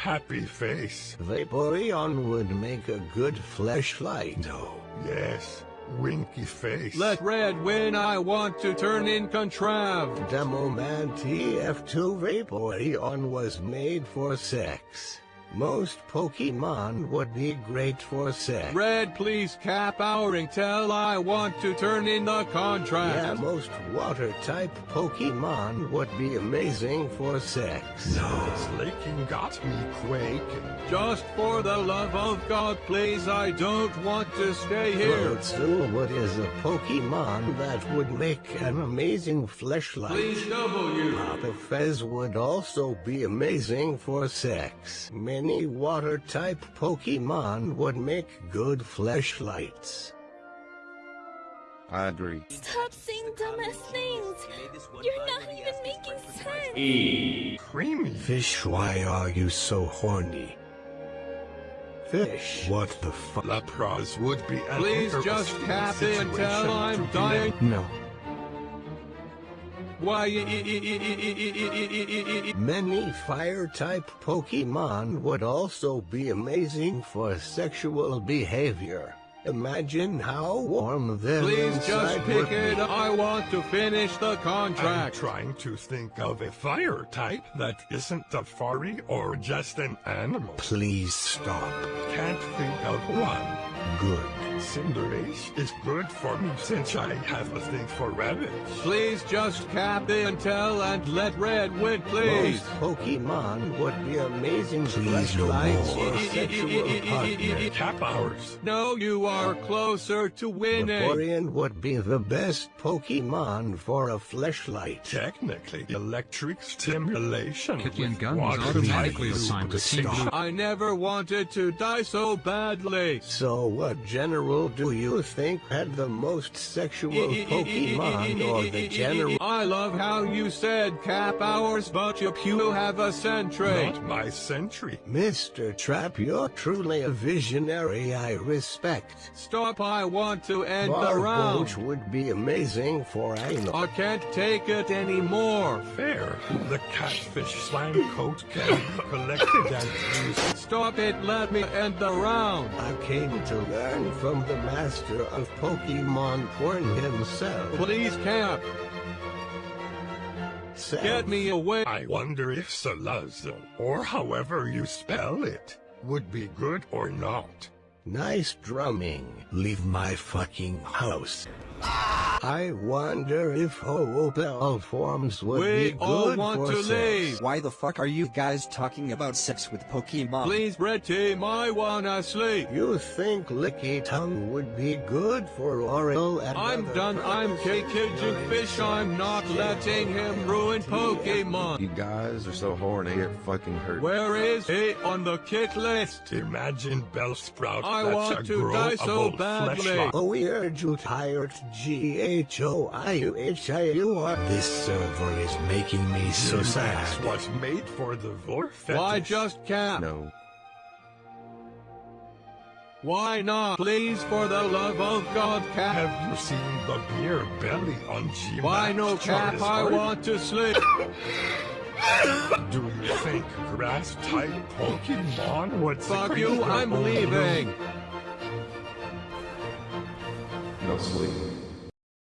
Happy face. Vaporeon would make a good fleshlight. No. Yes. Winky face. Let red win, I want to turn in Contrav. Demoman TF2 Vaporeon was made for sex. Most Pokemon would be great for sex. Red, please cap our intel, I want to turn in the contract. Yeah, most water-type Pokemon would be amazing for sex. No. Slaking got me quaking. Just for the love of God, please, I don't want to stay here. What is a Pokemon that would make an amazing fleshlight? Please W. Papa Fez would also be amazing for sex. Many water-type Pokemon would make good fleshlights. I agree. Stop saying dumbass things. You're not even making sense. Creamy. Fish, why are you so horny? Fish, what the fuck? Lapras would be an Please just interesting cap it until I'm dying. No. Why? Many fire-type Pokemon would also be amazing for sexual behavior. Imagine how warm them Please just pick would be. it up. I want to finish the contract. I'm contract. trying to think of a fire type that isn't a furry or just an animal. Please stop. Can't think of one. Good. Cinderace is good for me since I have a thing for rabbits. Please just cap the intel and let red win, please. Most Pokemon would be amazing Please no more. sexual partners. Cap hours. No, you are closer to winning. Vaporeon would be the best Pokemon for a fleshlight. Technically, electric stimulation. Kitwin with gun was automatically type assigned to Team lubrication. Blue. I never wanted to die so badly. So what general do you think had the most sexual Pokemon or the general? I love how you said cap hours, but you, you have a sentry. Not my century. Mr. Trap, you're truly a visionary I respect. Stop, I want to end the Barboach round. would be amazing for anal. I can't take it anymore. Fair. The catfish slime coat can be collected and used. Stop it, let me end the round. I came to learn from the master of Pokemon porn himself. Please camp. Self. Get me away. I wonder if Salazzo, or however you spell it, would be good or not. Nice drumming. Leave my fucking house. Ah! I wonder if Hoopel forms would We be all good want for to sex. leave. Why the fuck are you guys talking about sex with Pokemon? Please, red team, I wanna sleep. You think Lickitung would be good for oral and I'm other done. I'm purposes caging fish. I'm not letting him ruin Pokemon. You guys are so horny, it fucking hurts. Where is he on the kick list? Imagine Bellsprout. I that's want a to die so growable badly. fleshlight. Oh, we urge you tired G-H-O-I-U-H-I-U-R. This server is making me so Max sad. was made for the Vorfetish. Why just cap? No. Why not? Please, for the love of God, cap. Have you seen the beer belly on G? Why no cap? I want to sleep. Do you think grass type Pokemon would Fuck you, I'm own leaving. No sleep.